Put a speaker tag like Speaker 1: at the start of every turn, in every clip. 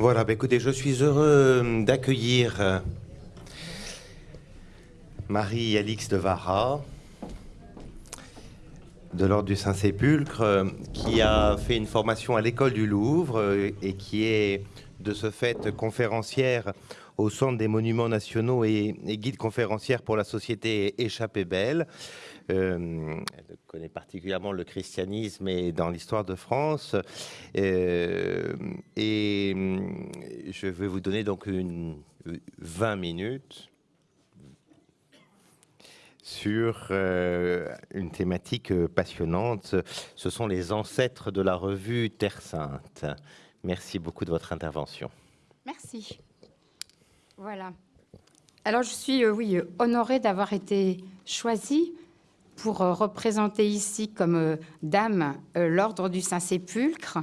Speaker 1: Voilà, bah, écoutez, je suis heureux euh, d'accueillir euh, Marie-Alix de Vara, de l'Ordre du Saint-Sépulcre, euh, qui a fait une formation à l'école du Louvre et qui est de ce fait conférencière au Centre des Monuments Nationaux et, guide conférencière pour la société Échappée Belle. Euh, elle connaît particulièrement le christianisme et dans l'histoire de France. Euh, et je vais vous donner donc une 20 minutes sur euh, une thématique passionnante. Ce sont les ancêtres de la revue Terre Sainte. Merci beaucoup de votre intervention.
Speaker 2: Merci. Voilà. Alors, je suis, oui, honorée d'avoir été choisie pour euh, représenter ici comme euh, dame euh, l'ordre du Saint-Sépulcre.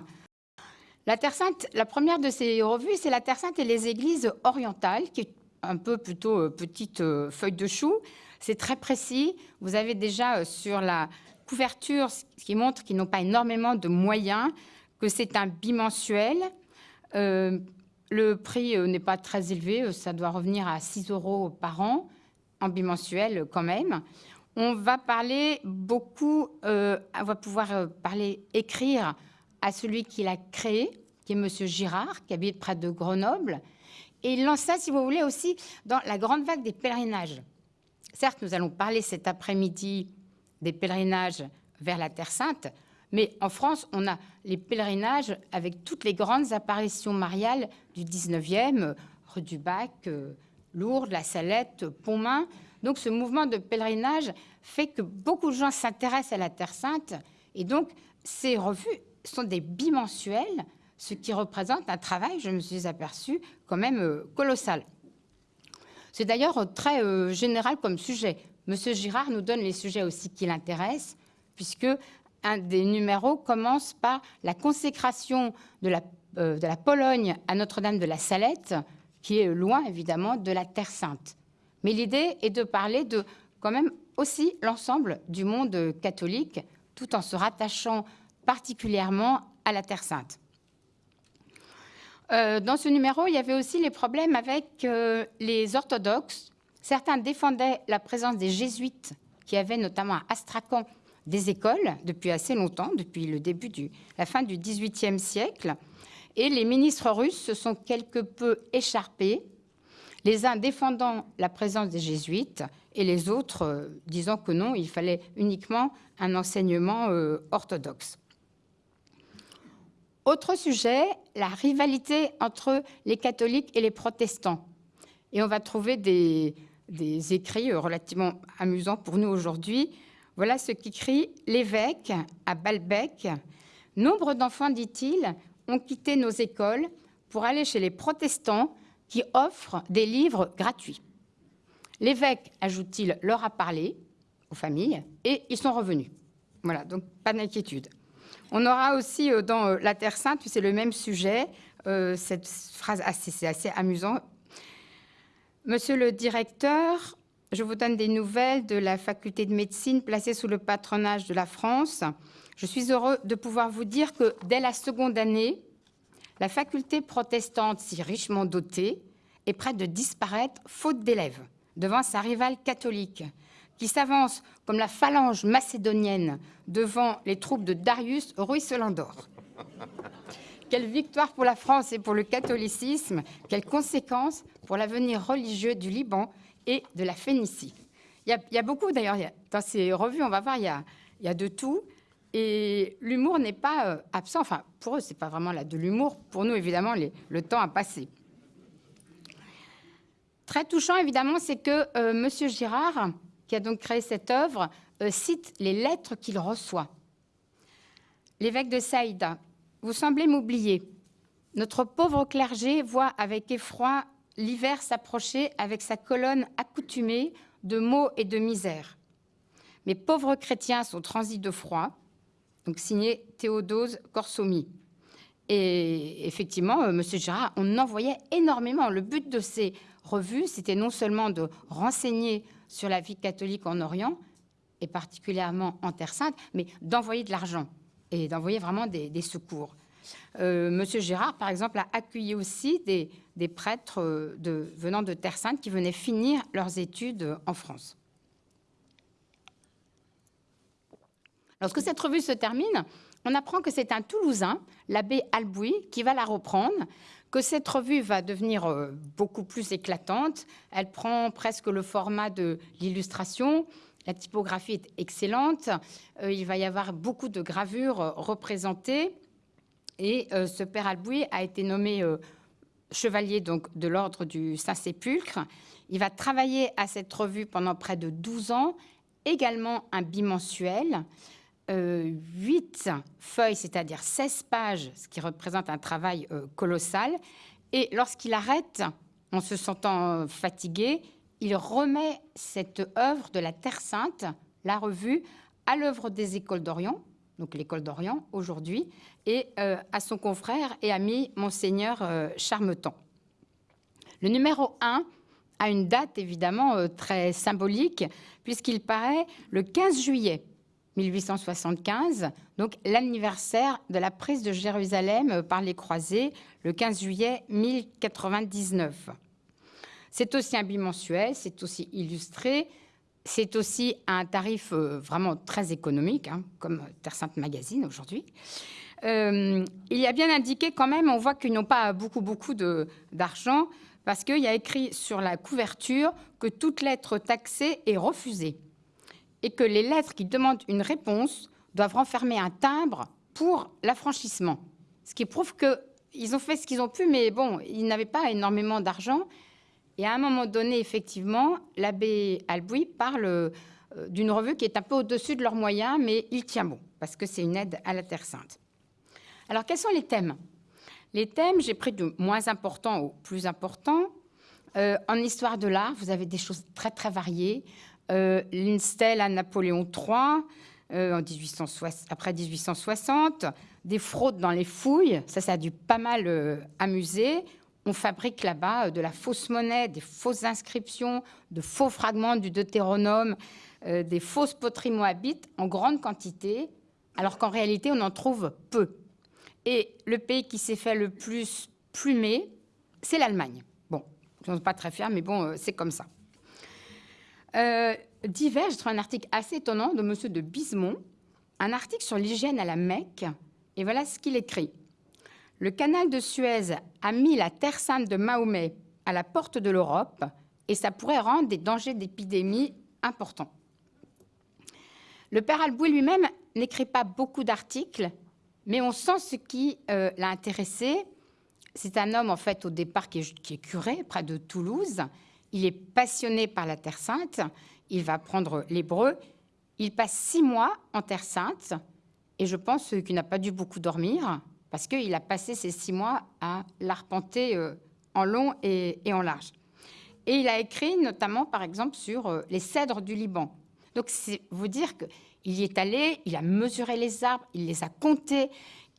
Speaker 2: La Terre Sainte, la première de ces revues, c'est la Terre Sainte et les églises orientales, qui est un peu plutôt petite feuille de chou. C'est très précis. Vous avez déjà sur la couverture ce qui montre qu'ils n'ont pas énormément de moyens, que c'est un bimensuel. le prix n'est pas très élevé, ça doit revenir à 6 euros par an, en bimensuel quand même. On va parler beaucoup, euh, on va pouvoir euh, parler, écrire à celui qui l'a créé, qui est Monsieur Girard, qui habite près de Grenoble. Et il lance ça, si vous voulez, aussi dans la grande vague des pèlerinages. Certes, nous allons parler cet après-midi des pèlerinages vers la Terre Sainte, mais en France, on a les pèlerinages avec toutes les grandes apparitions mariales du 19e, rue du Bac, euh, Lourdes, La Salette, Pontmain. Donc ce mouvement de pèlerinage fait que beaucoup de gens s'intéressent à la Terre Sainte et donc ces revues sont des bimensuels, ce qui représente un travail, je me suis aperçue, quand même euh, colossal. C'est d'ailleurs très euh, général comme sujet. Monsieur Girard nous donne les sujets aussi qui l'intéressent, puisque un des numéros commence par la consécration de la, euh, de la Pologne à Notre-Dame de la Salette, qui est loin évidemment de la Terre Sainte. Mais l'idée est de parler de quand même aussi l'ensemble du monde catholique, tout en se rattachant particulièrement à la Terre Sainte. Euh, dans ce numéro, il y avait aussi les problèmes avec euh, les orthodoxes. Certains défendaient la présence des jésuites, qui avaient notamment à Astrakhan des écoles depuis assez longtemps, depuis le début de la fin du XVIIIe siècle. Et les ministres russes se sont quelque peu écharpés les uns défendant la présence des jésuites et les autres euh, disant que non, il fallait uniquement un enseignement euh, orthodoxe. Autre sujet, la rivalité entre les catholiques et les protestants. Et on va trouver des, écrits euh, relativement amusants pour nous aujourd'hui. Voilà ce qu'écrit l'évêque à Balbec. Nombre d'enfants, dit-il, ont quitté nos écoles pour aller chez les protestants qui offre des livres gratuits. L'évêque, ajoute-t-il, leur a parlé aux familles et ils sont revenus. Voilà, donc pas d'inquiétude. On aura aussi euh, dans euh, La Terre Sainte, c'est le même sujet, euh, cette phrase, assez, c'est assez. Monsieur le directeur, je vous donne des nouvelles de la faculté de médecine placée sous le patronage de la France. Je suis heureux de pouvoir vous dire que dès la seconde année, la faculté protestante, si richement dotée, est près de disparaître faute d'élèves devant sa rivale catholique, qui s'avance comme la phalange macédonienne devant les troupes de Darius ruisselant d'or. Quelle victoire pour la France et pour le catholicisme, quelles conséquences pour l'avenir religieux du Liban et de la Phénicie. Il y a, beaucoup, d'ailleurs, dans ces revues, on va voir, il y a de tout. Et l'humour n'est pas euh, absent. Enfin, pour eux, ce n'est pas vraiment là de l'humour. Pour nous, évidemment, le temps a passé. Très touchant, évidemment, c'est que euh, M. Girard, qui a donc créé cette œuvre, euh, cite les lettres qu'il reçoit. L'évêque de Saïda, vous semblez m'oublier. Notre pauvre clergé voit avec effroi l'hiver s'approcher avec sa colonne accoutumée de maux et de misère. Mes pauvres chrétiens sont transis de froid, donc signé Théodose Corsomi. Et effectivement, euh, M. Girard, on envoyait énormément. Le but de ces revues, c'était non seulement de renseigner sur la vie catholique en Orient, et particulièrement en Terre Sainte, mais d'envoyer de l'argent et d'envoyer vraiment des, secours. Monsieur Gérard, par exemple, a accueilli aussi des, prêtres de, venant de Terre Sainte qui venaient finir leurs études en France. Lorsque cette revue se termine, on apprend que c'est un Toulousain, l'abbé Albouy, qui va la reprendre, que cette revue va devenir euh, beaucoup plus éclatante. Elle prend presque le format de l'illustration. La typographie est excellente. Euh, il va y avoir beaucoup de gravures euh, représentées. Et ce père Albouy a été nommé chevalier donc, de l'ordre du Saint-Sépulcre. Il va travailler à cette revue pendant près de 12 ans, également un bimensuel. 8 feuilles, c'est-à-dire 16 pages, ce qui représente un travail euh, colossal. Et lorsqu'il arrête, en se sentant fatigué, il remet cette œuvre de la Terre Sainte, la revue, à l'œuvre des écoles d'Orient, donc l'école d'Orient aujourd'hui, et euh, à son confrère et ami Monseigneur euh, Charmetan. Le numéro 1 a une date évidemment très symbolique, puisqu'il paraît le 15 juillet 1875, donc l'anniversaire de la prise de Jérusalem par les croisés, le 15 juillet 1099. C'est aussi un bimensuel, c'est aussi illustré, c'est aussi un tarif euh, vraiment très économique, hein, comme Terre Sainte Magazine aujourd'hui. Euh, il y a bien indiqué quand même, on voit qu'ils n'ont pas beaucoup, beaucoup d'argent, parce qu'il y a écrit sur la couverture que toute lettre taxée est refusée et que les lettres qui demandent une réponse doivent renfermer un timbre pour l'affranchissement. Ce qui prouve qu'ils ont fait ce qu'ils ont pu, mais bon, ils n'avaient pas énormément d'argent. Et à un moment donné, effectivement, l'abbé Albouy parle euh, d'une revue qui est un peu au-dessus de leurs moyens, mais il tient bon, parce que c'est une aide à la Terre Sainte. Alors, quels sont les thèmes? Les thèmes, j'ai pris de moins importants au plus importants. Euh, en histoire de l'art, vous avez des choses très, très variées. Euh, une stèle à Napoléon III, euh, en 1860, après 1860, des fraudes dans les fouilles, ça, ça a dû pas mal euh, amuser. On fabrique là-bas de la fausse monnaie, des fausses inscriptions, de faux fragments du Deutéronome, des fausses poteries moabites en grande quantité, alors qu'en réalité, on en trouve peu. Et le pays qui s'est fait le plus plumer, c'est l'Allemagne. Bon, je ne suis pas très fière, mais bon, c'est comme ça. Euh, divers, je trouve un article assez étonnant de M. de Bismont, un article sur l'hygiène à la Mecque, et voilà ce qu'il écrit. Le canal de Suez a mis la terre sainte de Mahomet à la porte de l'Europe, et ça pourrait rendre des dangers d'épidémie importants. Le père Albouy lui-même n'écrit pas beaucoup d'articles, mais on sent ce qui euh, l'a intéressé. C'est un homme, en fait, au départ, qui est curé, près de Toulouse, il est passionné par la Terre Sainte. Il va apprendre l'hébreu. Il passe six mois en Terre Sainte. Et je pense qu'il n'a pas dû beaucoup dormir parce qu'il a passé ces six mois à l'arpenter euh, en long et, en large. Et il a écrit notamment, par exemple, sur euh, les cèdres du Liban. Donc, c'est vous dire qu'il y est allé, il a mesuré les arbres, il les a comptés,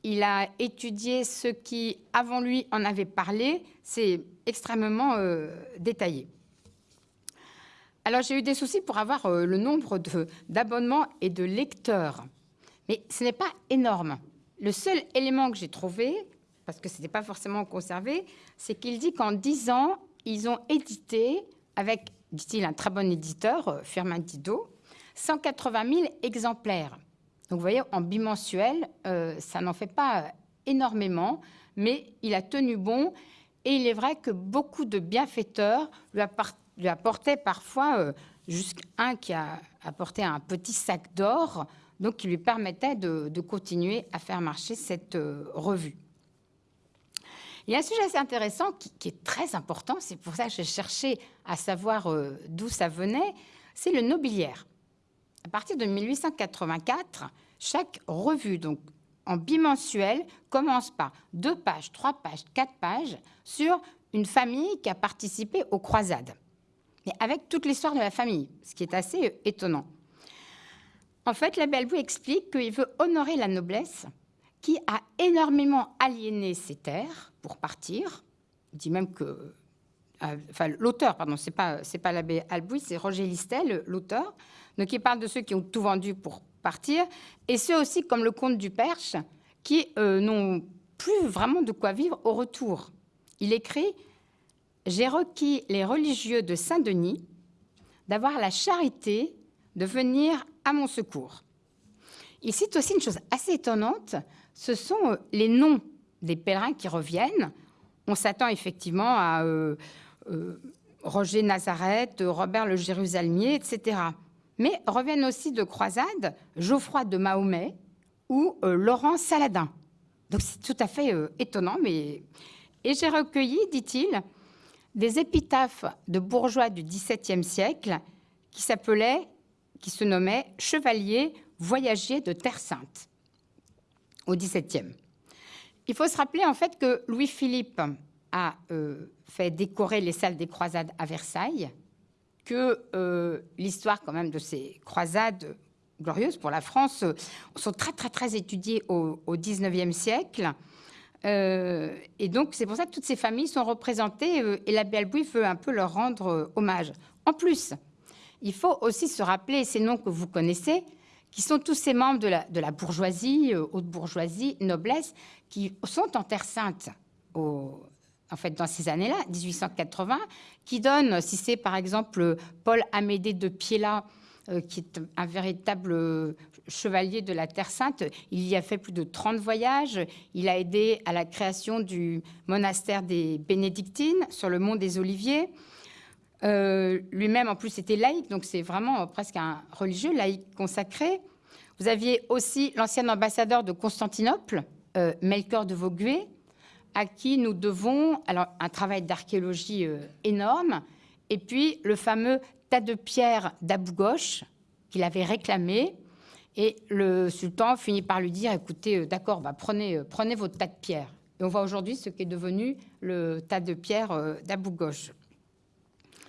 Speaker 2: il a étudié ceux qui, avant lui, en avaient parlé. C'est extrêmement euh, détaillé. Alors j'ai eu des soucis pour avoir euh, le nombre d'abonnements et de lecteurs. Mais ce n'est pas énorme. Le seul élément que j'ai trouvé, parce que ce n'était pas forcément conservé, c'est qu'il dit qu'en 10 ans, ils ont édité, avec, dit-il, un très bon éditeur, euh, Firmin Didot, 180 000 exemplaires. Donc vous voyez, en bimensuel, euh, ça n'en fait pas énormément, mais il a tenu bon. Et il est vrai que beaucoup de bienfaiteurs lui, lui apportait parfois euh, jusqu'un qui a apporté un petit sac d'or, donc qui lui permettait de, continuer à faire marcher cette euh, revue. Il y a un sujet assez intéressant qui, est très important, c'est pour ça que j'ai cherché à savoir euh, d'où ça venait, c'est le nobiliaire. À partir de 1884, chaque revue, donc en bimensuel, commence par deux pages, trois pages, quatre pages sur une famille qui a participé aux croisades mais avec toute l'histoire de la famille, ce qui est assez euh, étonnant. En fait, la Bellevue explique qu'il veut honorer la noblesse qui a énormément aliéné ses terres pour partir. Il dit même que... Euh, enfin, l'auteur, pardon, c'est pas, pas l'abbé Albouy, c'est Roger Listel, l'auteur. Donc, il parle de ceux qui ont tout vendu pour partir, et ceux aussi, comme le comte du Perche, qui euh, n'ont plus vraiment de quoi vivre au retour. Il écrit J'ai requis les religieux de Saint-Denis d'avoir la charité de venir à mon secours. Il cite aussi une chose assez étonnante ce sont euh, les noms des pèlerins qui reviennent. On s'attend effectivement à euh, euh, Roger Nazareth, Robert le Jérusalemier, etc. Mais reviennent aussi de croisade Geoffroy de Mahomet ou Laurent Saladin. Donc c'est tout à fait étonnant. Mais... Et j'ai recueilli, dit-il, des épitaphes de bourgeois du XVIIe siècle qui s'appelaient, qui se nommaient Chevaliers voyagers de Terre Sainte au XVIIe. Il faut se rappeler en fait que Louis-Philippe a euh, fait décorer les salles des croisades à Versailles, que euh, l'histoire quand même de ces croisades glorieuses pour la France euh, sont très très très étudiées au, XIXe siècle. Et donc c'est pour ça que toutes ces familles sont représentées et l'abbé Albouy veut un peu leur rendre hommage. En plus, il faut aussi se rappeler ces noms que vous connaissez, qui sont tous ces membres de la, bourgeoisie, euh, haute bourgeoisie, noblesse, qui sont en Terre Sainte en fait, dans ces années-là, 1880, qui donnent, si c'est par exemple Paul Amédée de euh, qui est un véritable chevalier de la Terre Sainte, il y a fait plus de 30 voyages, il a aidé à la création du monastère des Bénédictines sur le mont des Oliviers. Euh, lui-même, en plus, était laïque, donc c'est vraiment presque un religieux laïque consacré. Vous aviez aussi l'ancien ambassadeur de Constantinople, euh, Melchior de Vaugué, à qui nous devons un travail d'archéologie euh, énorme, et puis le fameux tas de pierres d'Abou Ghosh qu'il avait réclamé. Et le sultan finit par lui dire, écoutez, d'accord, bah, prenez, prenez votre tas de pierres. Et on voit aujourd'hui ce qui est devenu le tas de pierres d'Abou Ghosh.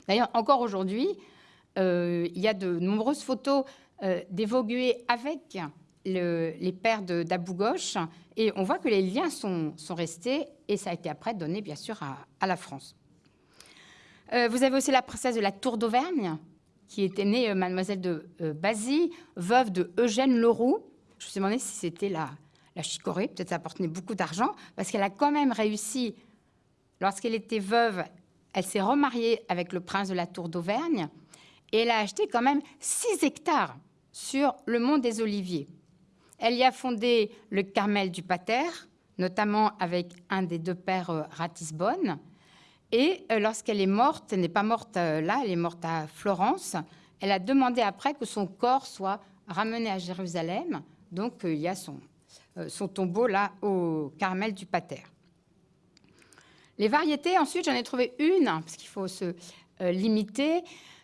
Speaker 2: D'ailleurs, encore aujourd'hui, euh, il y a de nombreuses photos euh, avec les pères d'Abou Ghosh, et on voit que les liens sont, restés, et ça a été après donné, bien sûr, à, la France. Euh, vous avez aussi la princesse de la Tour d'Auvergne, qui était née euh, mademoiselle de Bazy, veuve de Eugène Leroux. Je me suis demandé si c'était la, la chicorée, peut-être ça apportait beaucoup d'argent, parce qu'elle a quand même réussi, lorsqu'elle était veuve, elle s'est remariée avec le prince de la Tour d'Auvergne et elle a acheté quand même 6 hectares sur le mont des Oliviers. Elle y a fondé le Carmel du Pater, notamment avec un des deux pères euh, Ratisbonne. Et euh, lorsqu'elle est morte, elle n'est pas morte euh, là, elle est morte à Florence, elle a demandé après que son corps soit ramené à Jérusalem. Donc il y a son, tombeau là au Carmel du Pater. Les variétés, ensuite, j'en ai trouvé une, parce qu'il faut se euh, limiter,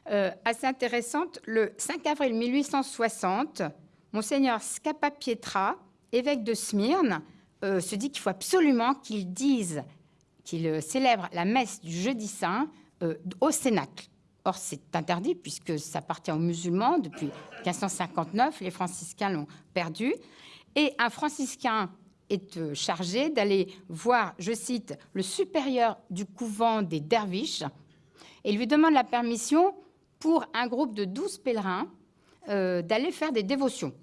Speaker 2: euh, assez intéressante. Le 5 avril 1860, Monseigneur Scapa Pietra, évêque de Smyrne, euh, se dit qu'il faut absolument qu'il dise, qu'il célèbre la messe du jeudi saint au Cénacle. Or, c'est interdit puisque ça appartient aux musulmans depuis 1559. Les franciscains l'ont perdu. Et un franciscain est euh, chargé d'aller voir, je cite, le supérieur du couvent des derviches et lui demande la permission pour un groupe de 12 pèlerins euh, d'aller faire des dévotions.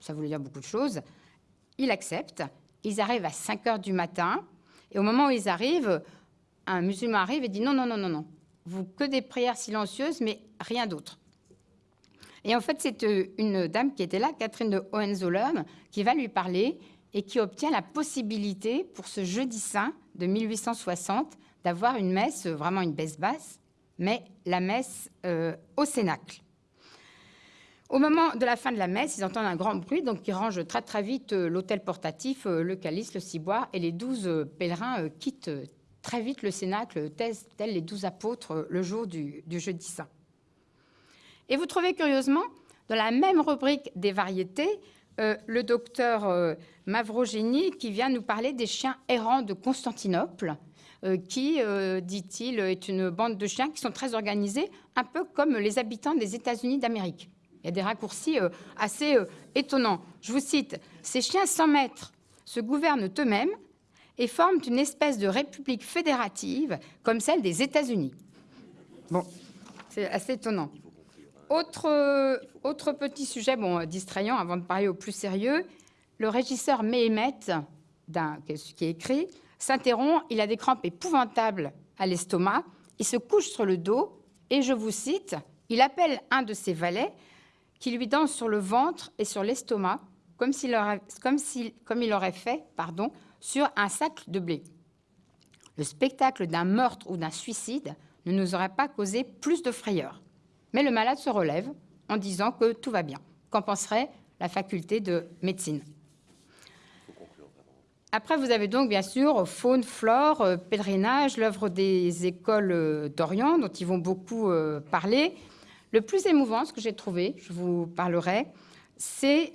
Speaker 2: Ça voulait dire beaucoup de choses. Il accepte. Ils arrivent à 5 heures du matin. Et au moment où ils arrivent, un musulman arrive et dit non, non, non, non, non. Vous que des prières silencieuses, mais rien d'autre. Et en fait, c'est euh, une dame qui était là, Catherine de Hohenzollern, qui va lui parler et qui obtient la possibilité pour ce jeudi saint de 1860 d'avoir une messe, vraiment une baisse basse, mais la messe euh, au Cénacle. Au moment de la fin de la messe, ils entendent un grand bruit, donc ils rangent très très vite euh, l'autel portatif, euh, le calice, le ciboire, et les douze pèlerins quittent très vite le Cénacle, tels les douze apôtres le jour du, jeudi saint. Et vous trouvez curieusement, dans la même rubrique des variétés, euh, le docteur euh, qui vient nous parler des chiens errants de Constantinople, euh, qui, dit-il, est une bande de chiens qui sont très organisés, un peu comme les habitants des États-Unis d'Amérique. Il y a des raccourcis assez étonnants. Je vous cite, Ces chiens sans maître se gouvernent eux-mêmes et forment une espèce de république fédérative comme celle des États-Unis. Bon, c'est assez étonnant. Autre, autre petit sujet, bon, distrayant avant de parler au plus sérieux, le régisseur Méhémet, qui est écrit, s'interrompt, il a des crampes épouvantables à l'estomac, il se couche sur le dos et je vous cite, il appelle un de ses valets qui lui danse sur le ventre et sur l'estomac comme, comme, comme il aurait fait pardon, sur un sac de blé. Le spectacle d'un meurtre ou d'un suicide ne nous aurait pas causé plus de frayeur. Mais le malade se relève en disant que tout va bien. Qu'en penserait la faculté de médecine? Après, vous avez donc bien sûr faune, flore, euh, pèlerinage, l'œuvre des écoles euh, d'Orient, dont ils vont beaucoup euh, parler. Le plus émouvant, ce que j'ai trouvé, je vous parlerai, c'est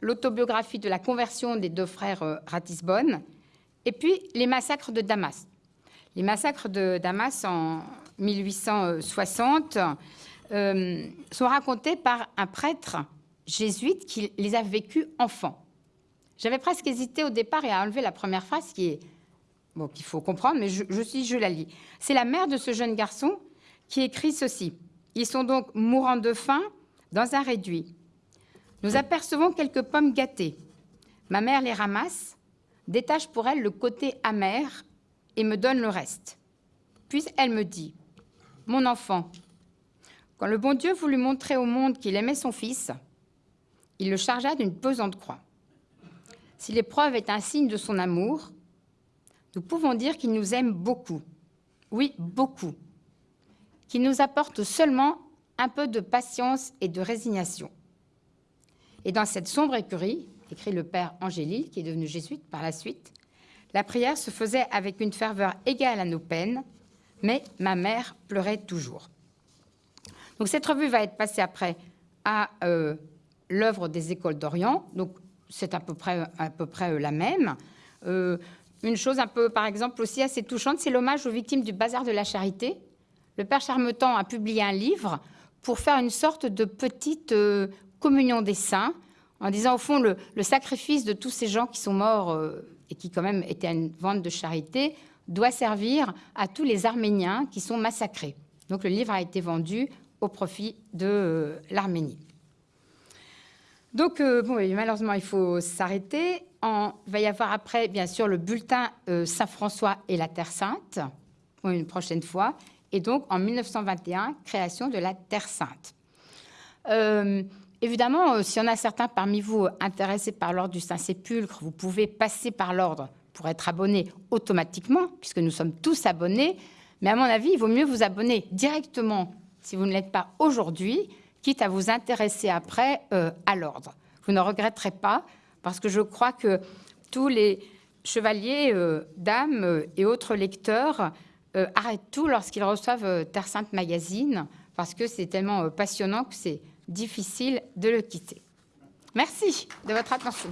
Speaker 2: l'autobiographie de la conversion des deux frères Ratisbonne, et puis les massacres de Damas. Les massacres de Damas en 1860 sont racontés par un prêtre jésuite qui les a vécus enfants. J'avais presque hésité au départ et à enlever la première phrase qui est bon qu'il faut comprendre, mais je, je, je la lis. C'est la mère de ce jeune garçon qui écrit ceci. Ils sont donc mourants de faim dans un réduit. Nous apercevons quelques pommes gâtées. Ma mère les ramasse, détache pour elle le côté amer et me donne le reste. Puis elle me dit Mon enfant, quand le bon Dieu voulut montrer au monde qu'il aimait son fils, il le chargea d'une pesante croix. Si l'épreuve est un signe de son amour, nous pouvons dire qu'il nous aime beaucoup. Oui, beaucoup. Qu'il nous apporte seulement un peu de patience et de résignation. Et dans cette sombre écurie, écrit le père Angélil, qui est devenu jésuite par la suite, la prière se faisait avec une ferveur égale à nos peines, mais ma mère pleurait toujours. Donc cette revue va être passée après à euh, l'œuvre des écoles d'Orient. Donc c'est à peu près, à peu près euh, la même. Euh, une chose un peu, par exemple, aussi assez touchante, c'est l'hommage aux victimes du bazar de la charité. Le père Charmetan a publié un livre pour faire une sorte de petite euh, communion des saints, en disant au fond le, sacrifice de tous ces gens qui sont morts et qui quand même étaient à une vente de charité doit servir à tous les Arméniens qui sont massacrés. Donc le livre a été vendu au profit de l'Arménie. Donc, euh, bon, malheureusement, il faut s'arrêter. Il va y avoir après, bien sûr, le bulletin euh, Saint-François et la Terre Sainte, une prochaine fois. Et donc, en 1921, création de la Terre Sainte. Euh, évidemment, s'il y en a certains parmi vous intéressés par l'ordre du Saint-Sépulcre, vous pouvez passer par l'ordre pour être abonné automatiquement, puisque nous sommes tous abonnés. Mais à mon avis, il vaut mieux vous abonner directement, si vous ne l'êtes pas aujourd'hui, quitte à vous intéresser après euh, à l'ordre. Vous ne regretterez pas, parce que je crois que tous les chevaliers, euh, dames euh, et autres lecteurs arrêtent tout lorsqu'ils reçoivent Terre Sainte Magazine, parce que c'est tellement passionnant que c'est difficile de le quitter. Merci de votre attention.